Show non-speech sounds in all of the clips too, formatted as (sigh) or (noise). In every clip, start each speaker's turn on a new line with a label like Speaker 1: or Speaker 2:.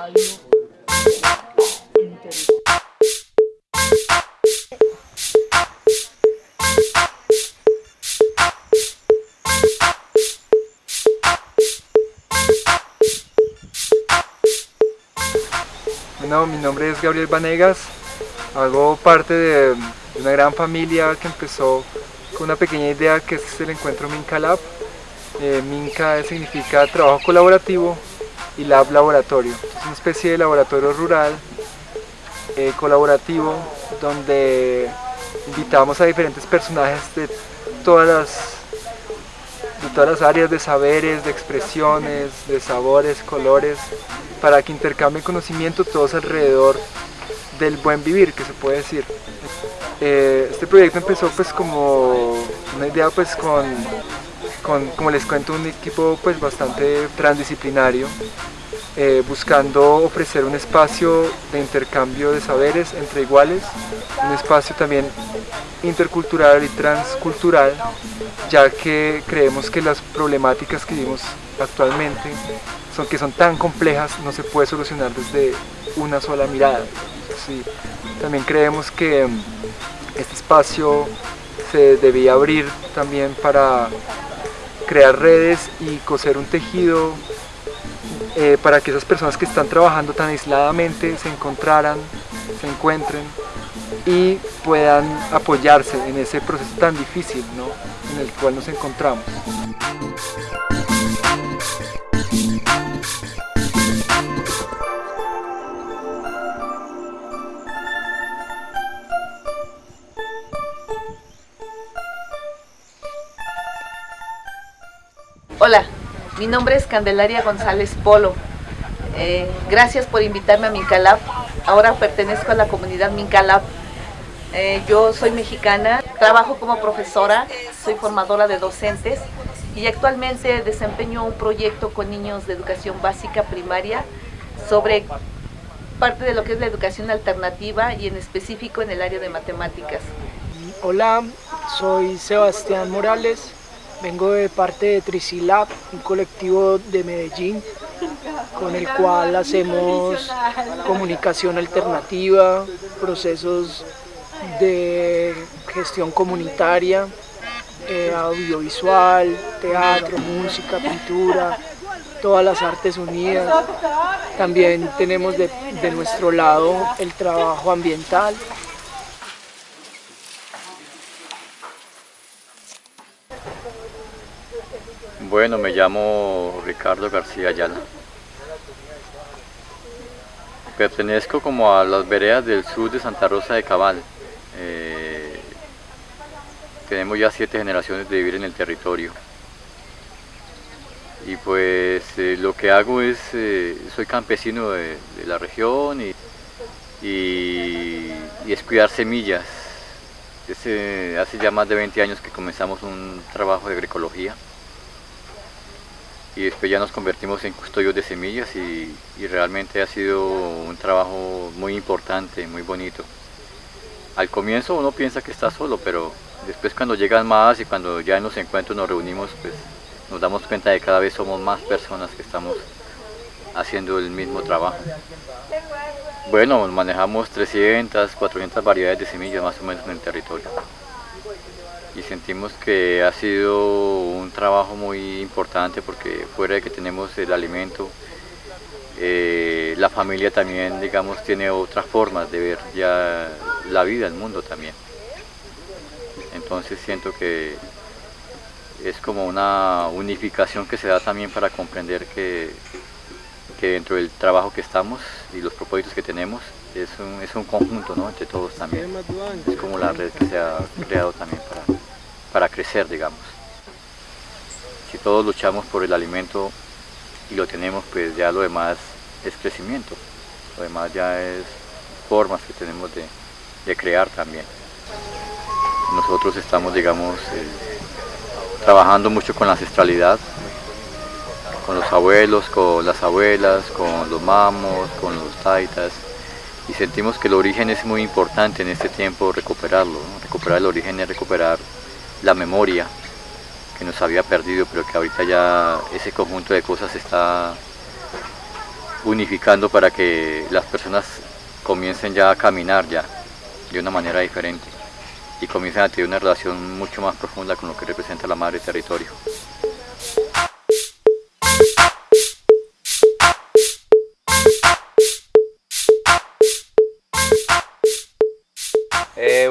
Speaker 1: radio interesante. Bueno, mi nombre es Gabriel Vanegas, hago parte de una gran familia que empezó con una pequeña idea que es el encuentro Mincalab. Eh, Minca significa trabajo colaborativo y Lab laboratorio. Es una especie de laboratorio rural eh, colaborativo donde invitamos a diferentes personajes de todas las todas las áreas de saberes, de expresiones, de sabores, colores, para que intercambien conocimiento todos alrededor del buen vivir, que se puede decir. Eh, este proyecto empezó pues como una idea pues con, con, como les cuento, un equipo pues bastante transdisciplinario, eh, buscando ofrecer un espacio de intercambio de saberes entre iguales, un espacio también intercultural y transcultural, ya que creemos que las problemáticas que vivimos actualmente son que son tan complejas, no se puede solucionar desde una sola mirada. También creemos que mm, este espacio se debía abrir también para crear redes y coser un tejido eh, para que esas personas que están trabajando tan aisladamente se encontraran, se encuentren y puedan apoyarse en ese proceso tan difícil en el cual nos encontramos.
Speaker 2: Hola, mi nombre es Candelaria González Polo. Eh, gracias por invitarme a Mincalab. Ahora pertenezco a la comunidad Mincalab. Eh, yo soy mexicana, trabajo como profesora, soy formadora de docentes y actualmente desempeño un proyecto con niños de educación básica primaria sobre parte de lo que es la educación alternativa y en específico en el área de matemáticas.
Speaker 3: Hola, soy Sebastián Morales, Vengo de parte de Trisilab, un colectivo de Medellín, con el cual hacemos comunicación alternativa, procesos de gestión comunitaria, eh, audiovisual, teatro, música, pintura, todas las artes unidas. También tenemos de nuestro lado el trabajo ambiental,
Speaker 4: Bueno, me llamo Ricardo García Ayala. Pertenezco como a las veredas del sur de Santa Rosa de Cabal. Eh, tenemos ya siete generaciones de vivir en el territorio. Y pues eh, lo que hago es, eh, soy campesino de, la región y, y, es cuidar semillas. hace ya más de 20 años que comenzamos un trabajo de agroecología y después ya nos convertimos en custodios de semillas y, realmente ha sido un trabajo muy importante, muy bonito. Al comienzo uno piensa que está solo, pero después cuando llegan más y cuando ya en los encuentros nos reunimos, pues nos damos cuenta de que cada vez somos más personas que estamos haciendo el mismo trabajo. Bueno, manejamos 300, 400 variedades de semillas más o menos en el territorio y sentimos que ha sido un trabajo muy importante porque fuera de que tenemos el alimento, eh, la familia también, digamos, tiene otras formas de ver ya la vida, el mundo también. Entonces siento que es como una unificación que se da también para comprender que, que dentro del trabajo que estamos y los propósitos que tenemos es un, es un conjunto ¿no? entre todos también. Es como la red que se ha creado también para, para crecer, digamos. Si todos luchamos por el alimento y lo tenemos, pues ya lo demás es crecimiento. Lo demás ya es formas que tenemos de, crear también. Nosotros estamos, digamos, eh, trabajando mucho con la ancestralidad, con los abuelos, con las abuelas, con los mamos, con los taitas, y sentimos que el origen es muy importante en este tiempo recuperarlo. Recuperar el origen es recuperar la memoria que nos había perdido, pero que ahorita ya ese conjunto de cosas se está unificando para que las personas comiencen ya a caminar ya de una manera diferente y comiencen a tener una relación mucho más profunda con lo que representa la madre territorio.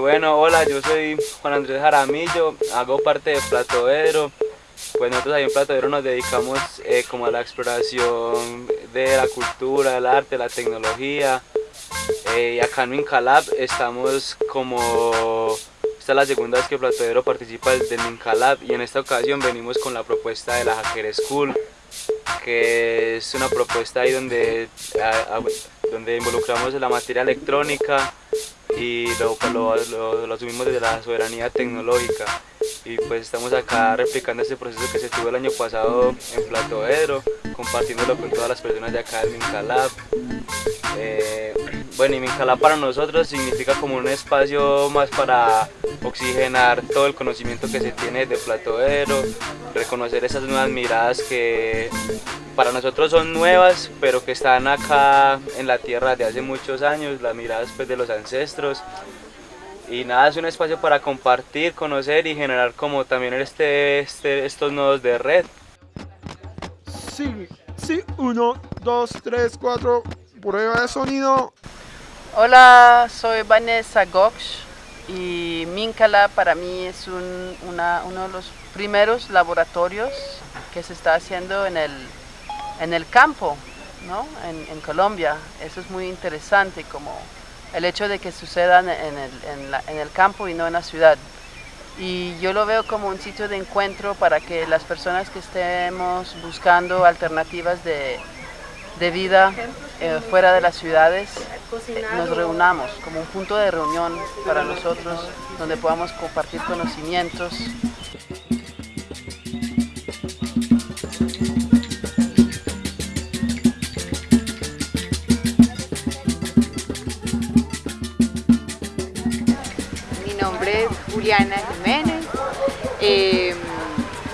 Speaker 5: Hola, yo soy Juan Andrés Jaramillo, hago parte de Platoedro. Pues nosotros ahí en Platoedro nos dedicamos eh, como a la exploración de la cultura, el arte, la tecnología. Eh, y acá en Mincalab estamos como... Esta es la segunda vez que Platoedro participa del Mincalab y en esta ocasión venimos con la propuesta de la Hacker School que es una propuesta ahí donde, donde involucramos la materia electrónica y lo, lo, lo, asumimos desde la soberanía tecnológica y pues estamos acá replicando ese proceso que se tuvo el año pasado en Platoedro, compartiéndolo con todas las personas de acá del Mincalab. Eh, bueno, y Mincalab para nosotros significa como un espacio más para oxigenar todo el conocimiento que se tiene de Platoedro, reconocer esas nuevas miradas que para nosotros son nuevas, pero que están acá en la tierra de hace muchos años, las miradas pues, de los ancestros. Y nada, es un espacio para compartir, conocer y generar como también este, este, estos nodos de red.
Speaker 6: Sí, sí, uno, dos, tres, cuatro, prueba de sonido.
Speaker 7: Hola, soy Vanessa Gox y Mincala para mí es un, uno de los primeros laboratorios que se está haciendo en el, en el campo, ¿no? en, en, Colombia. Eso es muy interesante, como el hecho de que sucedan en el, en, el campo y no en la ciudad. Y yo lo veo como un sitio de encuentro para que las personas que estemos buscando alternativas de, de vida eh, fuera de las ciudades nos reunamos como un punto de reunión para nosotros donde podamos compartir conocimientos.
Speaker 8: Juliana Jiménez, eh,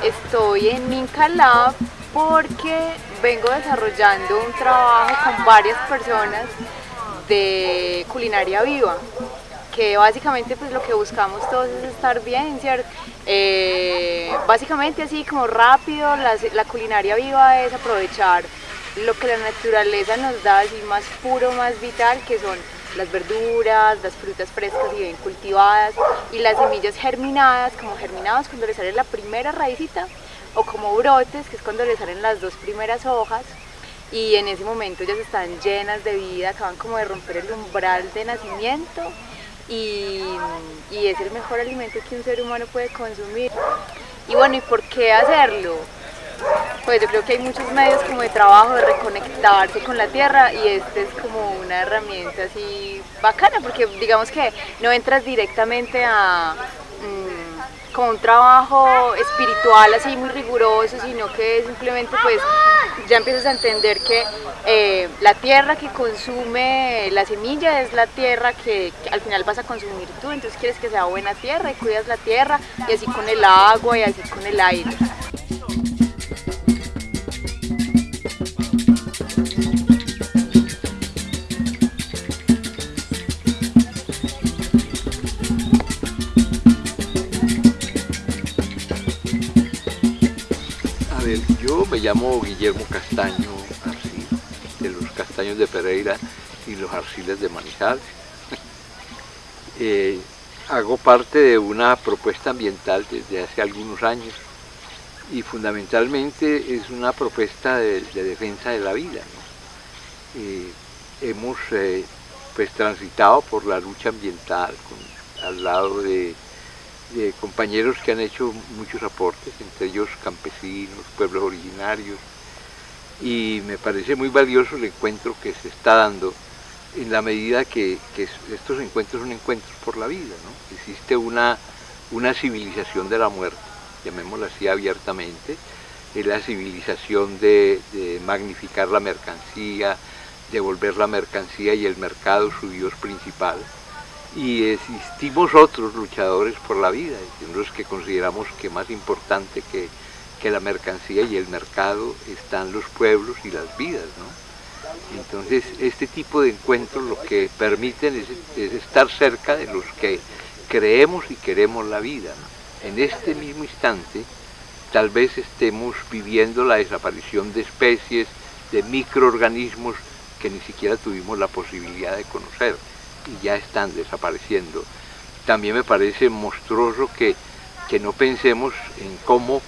Speaker 8: estoy en Minca Lab porque vengo desarrollando un trabajo con varias personas de culinaria viva que básicamente pues lo que buscamos todos es estar bien, ¿cierto? Eh, básicamente así como rápido, la, culinaria viva es aprovechar lo que la naturaleza nos da así más puro, más vital, que son las verduras, las frutas frescas y bien cultivadas y las semillas germinadas, como germinadas cuando le sale la primera raícita o como brotes, que es cuando le salen las dos primeras hojas y en ese momento ellas están llenas de vida, acaban como de romper el umbral de nacimiento y, y, es el mejor alimento que un ser humano puede consumir. Y bueno, ¿y por qué hacerlo? Pues yo creo que hay muchos medios como de trabajo, de reconectarse con la tierra y este es como una herramienta así bacana porque digamos que no entras directamente a con un trabajo espiritual así muy riguroso, sino que simplemente pues ya empiezas a entender que eh, la tierra que consume la semilla es la tierra que, al final vas a consumir tú, entonces quieres que sea buena tierra y cuidas la tierra y así con el agua y así con el aire.
Speaker 9: Me llamo Guillermo Castaño Arcil, de los Castaños de Pereira y los Arciles de Manizales. (laughs) eh, hago parte de una propuesta ambiental desde hace algunos años y fundamentalmente es una propuesta de, de defensa de la vida. Eh, hemos eh, pues transitado por la lucha ambiental al lado de de compañeros que han hecho muchos aportes, entre ellos campesinos, pueblos originarios, y me parece muy valioso el encuentro que se está dando en la medida que, que estos encuentros son encuentros por la vida, ¿no? Existe una, una civilización de la muerte, llamémosla así abiertamente, es la civilización de, de magnificar la mercancía, de volver la mercancía y el mercado su dios principal, y existimos otros luchadores por la vida, los que consideramos que más importante que, que, la mercancía y el mercado están los pueblos y las vidas. ¿no? Entonces este tipo de encuentros lo que permiten es, es estar cerca de los que creemos y queremos la vida. En este mismo instante tal vez estemos viviendo la desaparición de especies, de microorganismos que ni siquiera tuvimos la posibilidad de conocer y ya están desapareciendo. también me parece monstruoso que, que no pensemos en cómo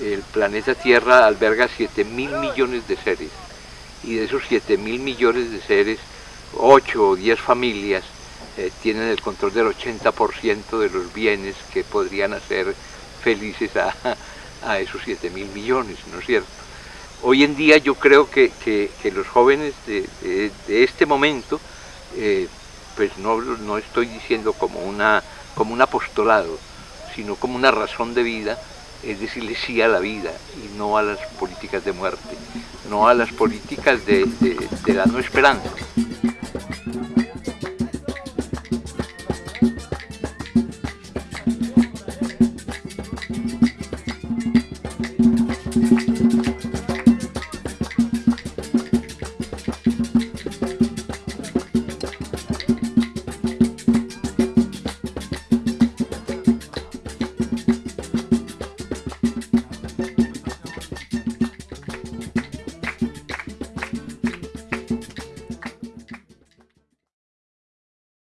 Speaker 9: el planeta Tierra alberga 7 mil millones de seres y de esos 7 mil millones de seres, 8 o 10 familias eh, tienen el control del 80% de los bienes que podrían hacer felices a, (laughs) esos 7 mil millones, ¿no es cierto? Hoy en día yo creo que, los jóvenes de, este momento, eh, pues no, no, estoy diciendo como, una, como un apostolado, sino como una razón de vida, es decirle sí a la vida y no a las políticas de muerte, no a las políticas de, de la no esperanza.